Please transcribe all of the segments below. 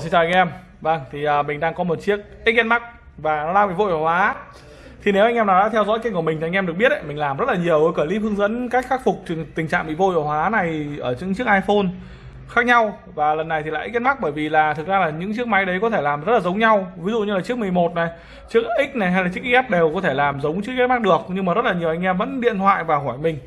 xin chào anh em. Vâng, thì à, mình đang có một chiếc XN Max và nó đang bị vội hóa. Thì nếu anh em nào đã theo dõi kênh của mình thì anh em được biết đấy, mình làm rất là nhiều clip hướng dẫn cách khắc phục tình- trạng bị vội hóa này ở những chiếc iPhone khác nhau và lần này thì lại XN Max bởi vì là thực ra là những chiếc máy đấy có thể làm rất là giống nhau. Ví dụ như là chiếc 11 này, chiếc X này hay là chiếc IS đều có thể làm giống chiếc XN Max được nhưng mà rất là nhiều anh em vẫn điện thoại và hỏi mình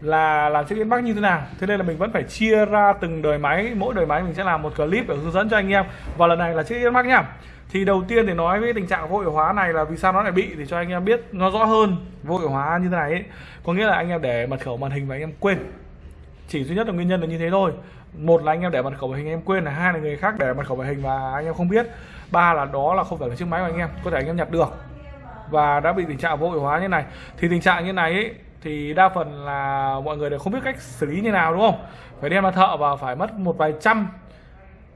là làm chiếc inbox như thế nào. Thế nên là mình vẫn phải chia ra từng đời máy. Mỗi đời máy mình sẽ làm một clip để hướng dẫn cho anh em. Và lần này là chiếc inbox nhá. Thì đầu tiên thì nói với tình trạng vô hiệu hóa này là vì sao nó lại bị? Thì cho anh em biết nó rõ hơn vô hiệu hóa như thế này ấy. có nghĩa là anh em để mật khẩu màn hình và anh em quên. Chỉ duy nhất là nguyên nhân là như thế thôi. Một là anh em để mật khẩu màn hình em quên là hai là người khác để mật khẩu màn hình và anh em không biết. Ba là đó là không phải là chiếc máy của anh em có thể anh em nhặt được. Và đã bị tình trạng vô hiệu hóa như này. Thì tình trạng như này ấy, thì đa phần là mọi người đều không biết cách xử lý như nào đúng không? Phải đem ra thợ và phải mất một vài trăm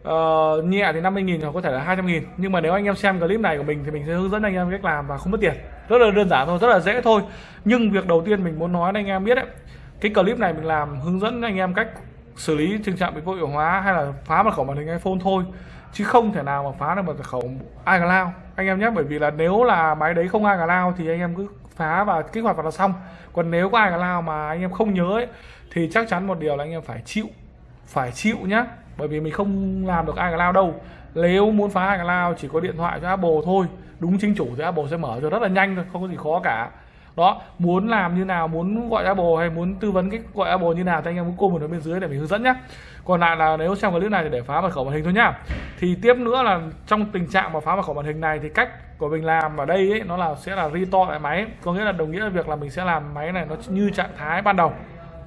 uh, nhẹ thì 50 nghìn hoặc có thể là 200 nghìn. Nhưng mà nếu anh em xem clip này của mình thì mình sẽ hướng dẫn anh em cách làm và không mất tiền. Rất là đơn giản thôi rất là dễ thôi. Nhưng việc đầu tiên mình muốn nói anh em biết đấy cái clip này mình làm hướng dẫn anh em cách xử lý tình trạng bị vô hiệu hóa hay là phá mật khẩu màn hình iPhone thôi. Chứ không thể nào mà phá được mật khẩu iCloud. Anh em nhé bởi vì là nếu là máy đấy không iCloud thì anh em cứ phá và kích hoạt vào là xong. Còn nếu có ai nào mà anh em không nhớ ấy, thì chắc chắn một điều là anh em phải chịu phải chịu nhá. Bởi vì mình không làm được ai lao đâu. Nếu muốn phá ai lao chỉ có điện thoại cho Apple thôi. Đúng chính chủ thì Apple sẽ mở cho rất là nhanh thôi không có gì khó cả đó muốn làm như nào muốn gọi Apple hay muốn tư vấn cách gọi Apple như nào thì anh em cứ comment ở bên dưới để mình hướng dẫn nhé còn lại là nếu xem clip này thì để phá mật khẩu màn hình thôi nhá. Thì tiếp nữa là trong tình trạng mà phá mật khẩu màn hình này thì cách của mình làm ở đây ấy, nó là sẽ là restore lại máy. Có nghĩa là đồng nghĩa là việc là mình sẽ làm máy này nó như trạng thái ban đầu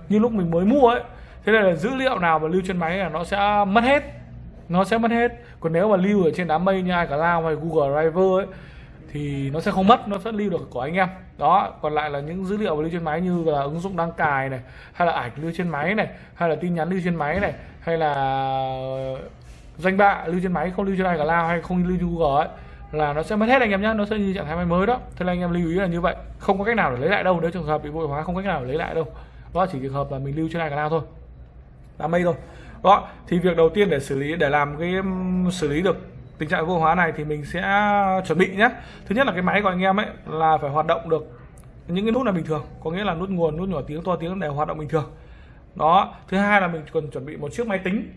như lúc mình mới mua ấy. Thế này là dữ liệu nào mà lưu trên máy là nó sẽ mất hết nó sẽ mất hết. Còn nếu mà lưu ở trên đám mây như iCloud hay Google Drive ấy thì nó sẽ không mất, nó sẽ lưu được của anh em. Đó, còn lại là những dữ liệu lưu trên máy như là ứng dụng đăng cài này, hay là ảnh lưu trên máy này, hay là tin nhắn lưu trên máy này, hay là danh bạ lưu trên máy, không lưu trên iCloud hay không lưu trên Google ấy, là nó sẽ mất hết anh em nhé nó sẽ như trạng thái máy mới đó. Thế là anh em lưu ý là như vậy, không có cách nào để lấy lại đâu. Nếu trường hợp bị vô hóa, không có cách nào để lấy lại đâu. Đó, chỉ trường hợp là mình lưu trên iCloud thôi. Đám mây thôi. Đó, thì việc đầu tiên để xử lý, để làm cái xử lý được tình trạng vô hóa này thì mình sẽ chuẩn bị nhé. Thứ nhất là cái máy của anh em ấy là phải hoạt động được những cái nút là bình thường, có nghĩa là nút nguồn, nút nhỏ tiếng, to tiếng đều hoạt động bình thường. Đó, thứ hai là mình cần chuẩn bị một chiếc máy tính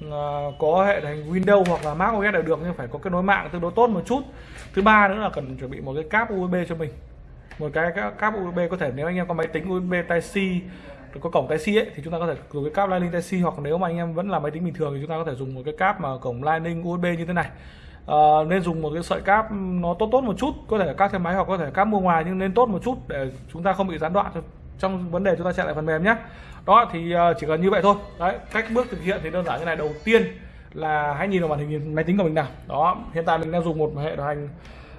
à, có hệ thành Windows hoặc là Mac OS đều được nhưng phải có kết nối mạng tương đối tốt một chút. Thứ ba nữa là cần chuẩn bị một cái cáp USB cho mình. Một cái cáp USB có thể nếu anh em có máy tính USB Type C có cổng Type C ấy, thì chúng ta có thể dùng cái cáp Lightning Type C hoặc nếu mà anh em vẫn là máy tính bình thường thì chúng ta có thể dùng một cái cáp mà cổng Lightning USB như thế này. À, nên dùng một cái sợi cáp nó tốt tốt một chút có thể là cáp theo máy hoặc có thể cáp mua ngoài nhưng nên tốt một chút để chúng ta không bị gián đoạn. Trong vấn đề chúng ta chạy lại phần mềm nhé đó thì ờ, chỉ cần như vậy thôi. Đấy cách bước thực hiện thì đơn giản như này. Đầu tiên là hãy nhìn vào màn hình máy tính của mình nào. Đó hiện tại mình đang dùng một hệ điều hành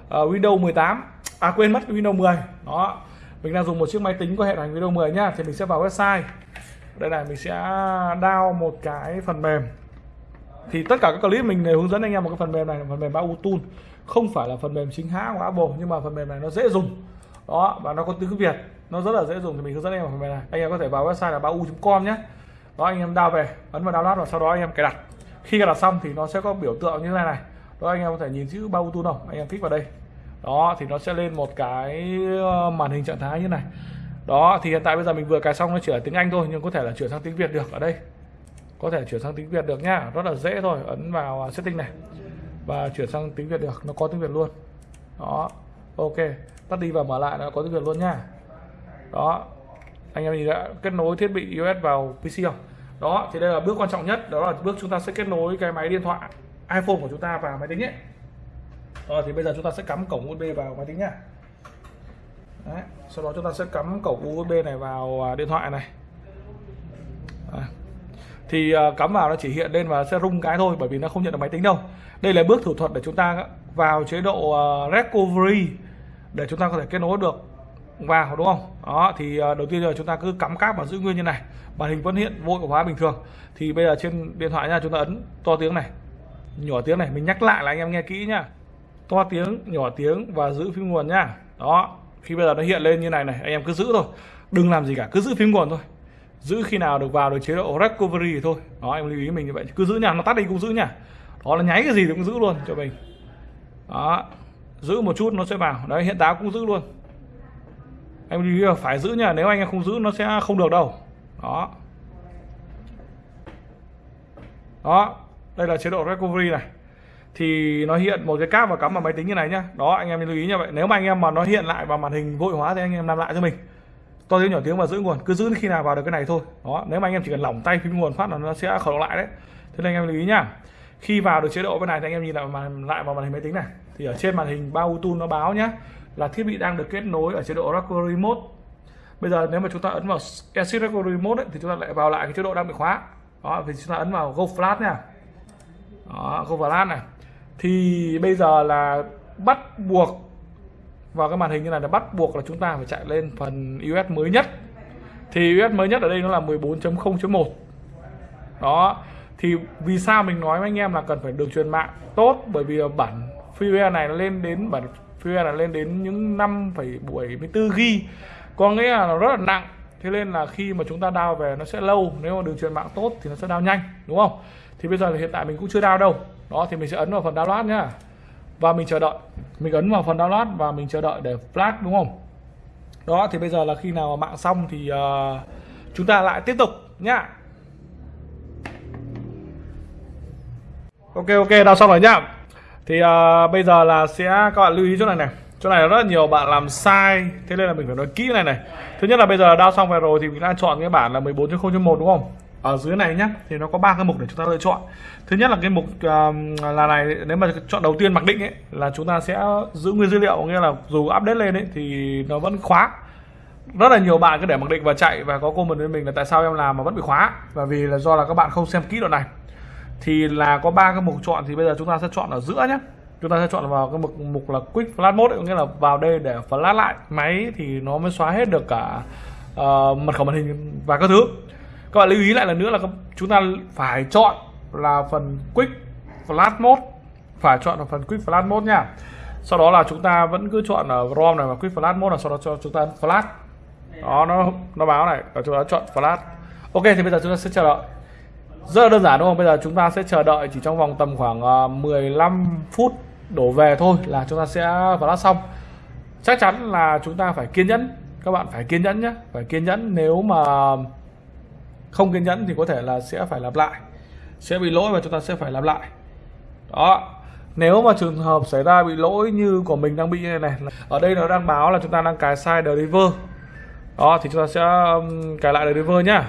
uh, Windows 18 à quên mất Windows 10 đó mình đang dùng một chiếc máy tính có hệ điều hành Windows 10 nhá thì mình sẽ vào website. Đây này, mình sẽ download một cái phần mềm. Thì tất cả các clip mình đều hướng dẫn anh em một cái phần mềm này là phần mềm Bau không phải là phần mềm chính hãng của Apple, nhưng mà phần mềm này nó dễ dùng. Đó, và nó có tiếng Việt, nó rất là dễ dùng, thì mình hướng dẫn anh em phần mềm này. Anh em có thể vào website là bau.com nhé. Đó, anh em download về, ấn vào download và sau đó anh em cài đặt. Khi cài đặt xong thì nó sẽ có biểu tượng như thế này này. Đó, anh em có thể nhìn chữ Bau Tool không? Anh em kích vào đây đó, thì nó sẽ lên một cái ờ, màn hình trạng thái như này. Đó, thì hiện tại bây giờ mình vừa cài xong nó chỉ là tiếng Anh thôi, nhưng có thể là chuyển sang tiếng Việt được ở đây. Có thể chuyển sang tiếng Việt được nhá rất là dễ thôi, ấn vào setting này và chuyển sang tiếng Việt được, nó có tiếng Việt luôn. Đó, ok, tắt đi và mở lại nó có tiếng Việt luôn nhá đó, anh em nhìn đã kết nối thiết bị iOS vào PC không? Đó, thì đây là bước quan trọng nhất, đó là bước chúng ta sẽ kết nối cái máy điện thoại iPhone của chúng ta vào máy tính ấy rồi thì bây giờ chúng ta sẽ cắm cổng USB vào máy tính nhá. Đấy. sau đó chúng ta sẽ cắm cổng USB này vào à, điện thoại này. À. thì cắm vào nó chỉ hiện lên và sẽ rung cái thôi, bởi vì nó không nhận được máy tính đâu. Đây là bước thủ thuật để chúng ta vào chế độ à, recovery để chúng ta có thể kết nối được vào, đúng không? Đó, thì à, đầu tiên là chúng ta cứ cắm cáp và giữ nguyên như này. Màn hình vẫn hiện vô hiệu hóa bình thường. Thì bây giờ trên điện thoại nha, chúng ta ấn to tiếng này, nhỏ tiếng này, mình nhắc lại là anh em nghe kỹ nhá to tiếng, nhỏ tiếng và giữ phím nguồn nhá đó, khi bây giờ nó hiện lên như này này, anh em cứ giữ thôi. Đừng làm gì cả, cứ giữ phím nguồn thôi. Giữ khi nào được vào được chế độ recovery thì thôi. Đó, em lưu ý mình như vậy. Cứ giữ nhà nó tắt đi cũng giữ nha. Đó là nháy cái gì thì cũng giữ luôn cho mình. Đó, giữ một chút nó sẽ vào. Đấy, hiện táo cũng giữ luôn. Em lưu ý phải giữ nha, nếu anh em không giữ nó sẽ không được đâu. Đó. Đó, đây là chế độ recovery này thì nó hiện một cái cáp và cắm vào máy tính như này nhá. Đó anh em lưu ý như vậy. Nếu mà anh em mà nó hiện lại vào màn hình vội hóa thì anh em làm lại cho mình. To tiếng nhỏ tiếng và giữ nguồn cứ giữ khi nào vào được cái này thôi. Đó nếu mà anh em chỉ cần lỏng tay phím nguồn phát là nó sẽ khởi động lại đấy. Thế nên anh em lưu ý nhá. Khi vào được chế độ bên này thì anh em nhìn lại màn lại vào màn hình máy tính này. Thì ở trên màn hình bao tool nó báo nhá là thiết bị đang được kết nối ở chế độ recovery mode bây giờ nếu mà chúng ta ấn vào exit recovery mode ấy, thì chúng ta lại vào lại cái chế độ đang bị khóa. Đó thì chúng ta ấn vào go flash nha. Đó go flash này thì bây giờ là bắt buộc vào cái màn hình như này là bắt buộc là chúng ta phải chạy lên phần US mới nhất. Thì US mới nhất ở đây nó là 14.0.1 đó. Thì vì sao mình nói với anh em là cần phải đường truyền mạng tốt? Bởi vì bản firmware này nó lên đến bản firmware là lên đến những 5,74 g. Có nghĩa là nó rất là nặng. Thế nên là khi mà chúng ta đao về nó sẽ lâu. Nếu mà đường truyền mạng tốt thì nó sẽ đao nhanh. Đúng không? Thì bây giờ thì hiện tại mình cũng chưa đao đâu đó thì mình sẽ ấn vào phần download nhá. Và mình chờ đợi. Mình ấn vào phần download và mình chờ đợi để flash đúng không? Đó thì bây giờ là khi nào mạng xong thì uh, chúng ta lại tiếp tục nhá. Ok ok đào xong rồi nhá. Thì uh, bây giờ là sẽ các bạn lưu ý chỗ này này. Chỗ này rất là nhiều bạn làm sai. Thế nên là mình phải nói kỹ này này. Thứ nhất là bây giờ đao xong về rồi thì mình đã chọn cái bản là 14.0.1 đúng không? Ở dưới này nhé thì nó có ba cái mục để chúng ta lựa chọn. Thứ nhất là cái mục uh, là này nếu mà chọn đầu tiên mặc định ấy là chúng ta sẽ giữ nguyên dữ liệu nghĩa là dù update lên ấy thì nó vẫn khóa. Rất là nhiều bạn cứ để mặc định và chạy và có comment với mình là tại sao em làm mà vẫn bị khóa. Và vì là do là các bạn không xem kỹ đoạn này. Thì là có ba cái mục chọn thì bây giờ chúng ta sẽ chọn ở giữa nhé chúng ta sẽ chọn vào cái mục mục là quick flash mode có nghĩa là vào đây để flash lại máy thì nó mới xóa hết được cả uh, mật khẩu màn hình và các thứ các bạn lưu ý lại lần nữa là chúng ta phải chọn là phần quick flash mode. Phải chọn là phần quick flash mode nha. Sau đó là chúng ta vẫn cứ chọn ở rom này và quick flash mode là sau đó cho chúng ta flash. Đó, nó nó báo này. Và chúng ta chọn flash. Ok, thì bây giờ chúng ta sẽ chờ đợi. Rất là đơn giản đúng không? Bây giờ chúng ta sẽ chờ đợi chỉ trong vòng tầm khoảng ờ, 15 phút đổ về thôi là chúng ta sẽ flash xong. Chắc chắn là chúng ta phải kiên nhẫn. Các bạn phải kiên nhẫn nhé. Phải kiên nhẫn nếu mà không kiên nhẫn thì có thể là sẽ phải lặp lại. Sẽ bị lỗi và chúng ta sẽ phải lặp lại. Đó. Nếu mà trường hợp xảy ra bị lỗi như của mình đang bị như này ở đây nó đang báo là chúng ta đang cài sai deliver đó, thì chúng ta sẽ cài lại deliver nhá.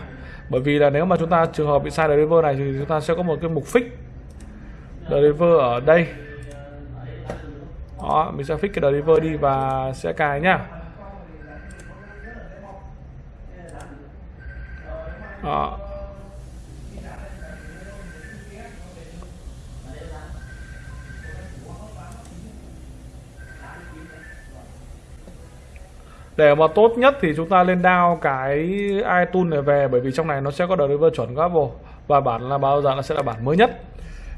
Bởi vì là nếu mà chúng ta, trường hợp bị sai deliver này thì chúng ta sẽ có một cái mục fix. Deliver ở đây. Đó, mình sẽ fix cái deliver đi và sẽ cài nhá. Đó để mà tốt nhất thì chúng ta lên down cái iTunes này về, bởi vì trong này nó sẽ có driver chuẩn của Apple và bản là bao giờ nó sẽ là bản mới nhất.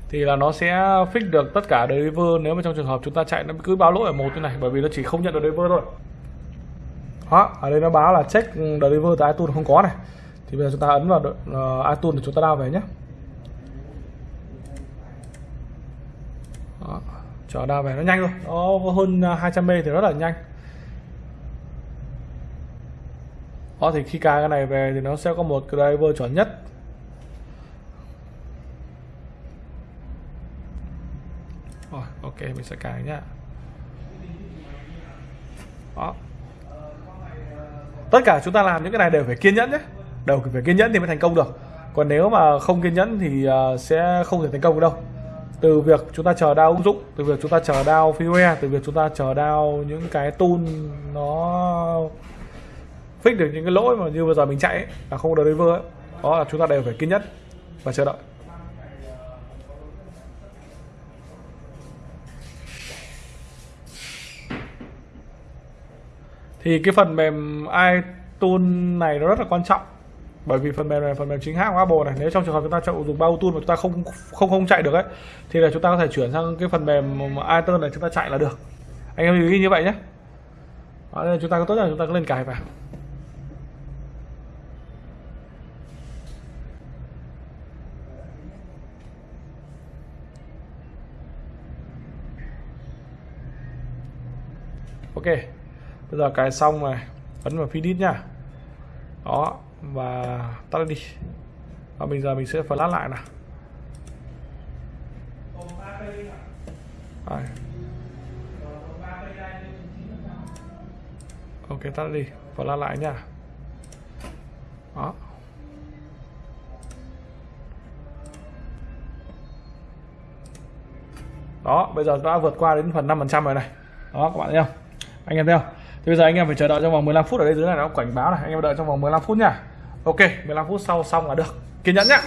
Thì là nó sẽ fix được tất cả driver, nếu mà trong trường hợp chúng ta chạy nó cứ báo lỗi ở một như này, bởi vì nó chỉ không nhận được driver thôi. Đó, ở đây nó báo là check driver tại iTunes không có này thì bây giờ chúng ta ấn vào uh, iTunes để chúng ta đào về nhé. Đó. chờ down về nó nhanh rồi nó hơn ờ, 200 m thì rất là nhanh. Đó thì khi cài cái này về thì nó sẽ có một driver chuẩn nhất. Rồi ok mình sẽ cài nhá. Đó. Tất cả chúng ta làm những cái này đều phải kiên nhẫn nhé đều phải kiên nhẫn thì mới thành công được. Còn nếu mà không kiên nhẫn thì uh, sẽ không thể thành công được đâu. Từ việc chúng ta chờ đao ứng dụng từ việc chúng ta chờ đao freeware từ việc chúng ta chờ đao những cái tool nó fix được những cái lỗi mà như vừa giờ mình chạy ấy, là không có deliver ấy. đó là chúng ta đều phải kiên nhẫn và chờ đợi. Thì cái phần mềm iTunes này nó rất là quan trọng bởi vì phần mềm này phần mềm chính hãng của Apple này. Nếu trong trường hợp chúng ta dùng bao tool mà chúng ta không không không chạy được ấy thì là chúng ta có thể chuyển sang cái phần mềm iTunes này chúng ta chạy là được. Anh em lưu ý như vậy nhé. Đó, nên chúng ta có tốt là chúng ta cứ lên cài vào. Ok. Bây giờ cài xong rồi. Ấn vào finish nha đó và tắt đi. Và bây giờ mình sẽ flash lại nào. Đây. ok, tắt đi. Flash lại nha. Đó. Đó, bây giờ đã vượt qua đến phần 5% rồi này. Đó, các bạn thấy không? Anh em thấy không? Thì bây giờ anh em phải chờ đợi trong vòng 15 phút ở đây dưới này, nó cảnh báo này. Anh em đợi trong vòng 15 phút nha ok 15 phút sau xong là được. Kiên nhẫn nhá.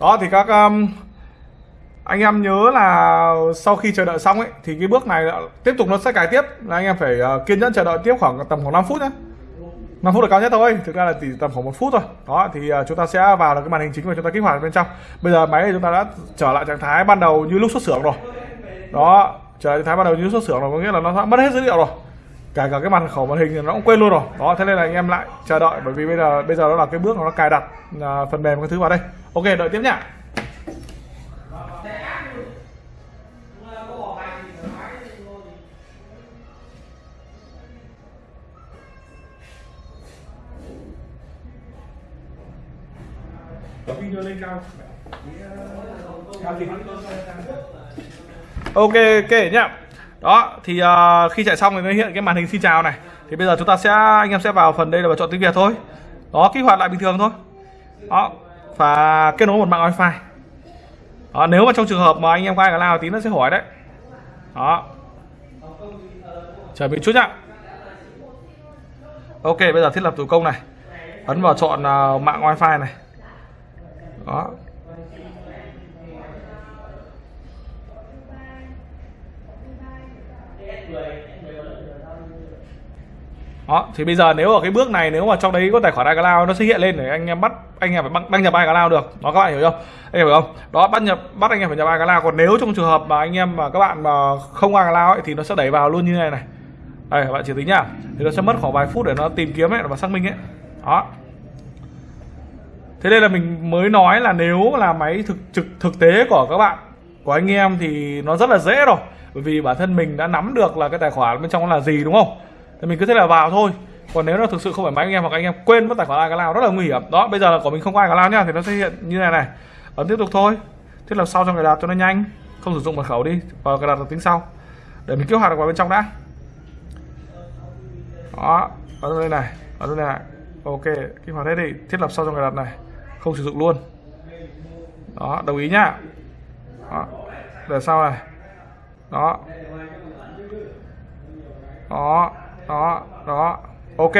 Đó thì các um, anh em nhớ là sau khi chờ đợi xong ấy thì cái bước này tiếp tục nó sẽ cài tiếp. Là anh em phải uh, kiên nhẫn chờ đợi tiếp khoảng tầm khoảng 5 phút nhé 5 phút là cao nhất thôi. Thực ra là chỉ tầm khoảng một phút thôi. Đó, thì à, chúng ta sẽ vào được cái màn hình chính và chúng ta kích hoạt bên trong. Bây giờ máy chúng ta đã trở lại trạng thái ban đầu như lúc xuất xưởng rồi. Đó, trở lại trạng thái ban đầu như lúc xuất xưởng rồi, có nghĩa là nó đã mất hết dữ liệu rồi. Cả cả cái màn khẩu màn hình thì nó cũng quên luôn rồi. Đó, thế nên là anh em lại chờ đợi, bởi vì bây giờ bây giờ nó là cái bước nó cài đặt à, phần mềm cái thứ vào đây. Ok, đợi tiếp nhá video lên cao ok ok nhá. Đó thì uh, khi chạy xong thì nó hiện cái màn hình xin chào này. Thì bây giờ chúng ta sẽ anh em sẽ vào phần đây là vào chọn tiếng việt thôi. Đó kích hoạt lại bình thường thôi. Đó và kết nối một mạng wifi. Đó, nếu mà trong trường hợp mà anh em có ai cả lao tí nó sẽ hỏi đấy. Đó. Chờ mình chút nhá. Ok bây giờ thiết lập thủ công này. Ấn vào chọn uh, mạng wifi này đó. Đó thì bây giờ nếu ở cái bước này nếu mà trong đấy có tài khoản iCloud nó sẽ hiện lên để anh em bắt anh em phải đăng, đăng nhập iCloud được. Đó các bạn hiểu không anh em hiểu không? Đó bắt nhập bắt anh em phải nhập iCloud. Còn nếu trong trường hợp mà anh em mà các bạn mà không iCloud ấy, thì nó sẽ đẩy vào luôn như này này. Đây các bạn chỉ tính nhá. Thì nó sẽ mất khoảng vài phút để nó tìm kiếm ấy và xác minh ấy. Đó thế nên là mình mới nói là nếu là máy thực, trực, thực tế của các bạn, của anh em thì nó rất là dễ rồi. Bởi vì bản thân mình đã nắm được là cái tài khoản bên trong nó là gì, đúng không? Thì mình cứ thế là vào thôi. Còn nếu nó thực sự không phải máy anh em hoặc anh em quên mất tài khoản ai cái nào, rất là nguy hiểm. Đó, bây giờ là của mình không có ai cái nào nhá, thì nó sẽ hiện như này này. Ấn tiếp tục thôi. Thiết lập sau cho người đặt cho nó nhanh? Không sử dụng mật khẩu đi, và cài đặt được tính sau. Để mình kích hoạt được vào bên trong đã. Đó ở đây này ở đây này. Ok, kích hoạt hết đi. Thiết lập sau trong cài đặt này không sử dụng luôn. Đó, đồng ý nhá. Đó. để sau này. Đó. Đó đó đó. Ok,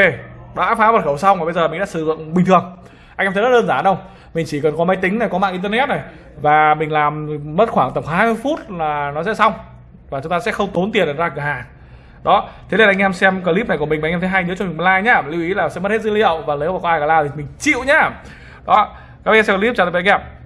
đã phá mật khẩu xong và bây giờ mình đã sử dụng bình thường. Anh em thấy rất đơn giản không? Mình chỉ cần có máy tính này, có mạng internet này và mình làm mất khoảng tầm 20 phút là nó sẽ xong và chúng ta sẽ không tốn tiền để ra cửa hàng. Đó, thế nên anh em xem clip này của mình và anh em thấy hay nhớ cho mình like nhá. Lưu ý là sẽ mất hết dữ liệu và nếu mà có ai cả la thì mình chịu nhá đó các em xem clip chào tạm biệt anh em.